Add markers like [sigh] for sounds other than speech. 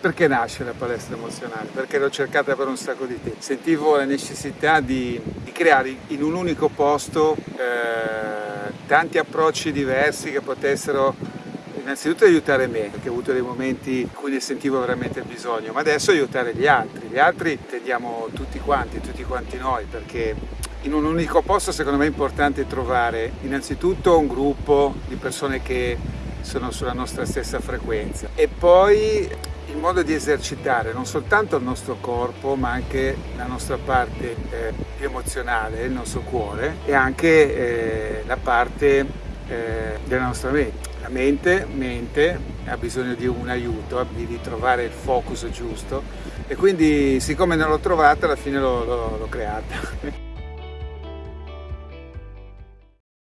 Perché nasce la palestra emozionale? Perché l'ho cercata per un sacco di tempo. Sentivo la necessità di, di creare in un unico posto eh, tanti approcci diversi che potessero innanzitutto aiutare me, perché ho avuto dei momenti in cui ne sentivo veramente bisogno, ma adesso aiutare gli altri. Gli altri intendiamo tutti quanti, tutti quanti noi, perché in un unico posto secondo me è importante trovare innanzitutto un gruppo di persone che sono sulla nostra stessa frequenza e poi il modo di esercitare non soltanto il nostro corpo ma anche la nostra parte eh, più emozionale, il nostro cuore e anche eh, la parte eh, della nostra mente. La mente, mente ha bisogno di un aiuto, di ritrovare il focus giusto e quindi siccome non l'ho trovata alla fine l'ho creata. [laughs]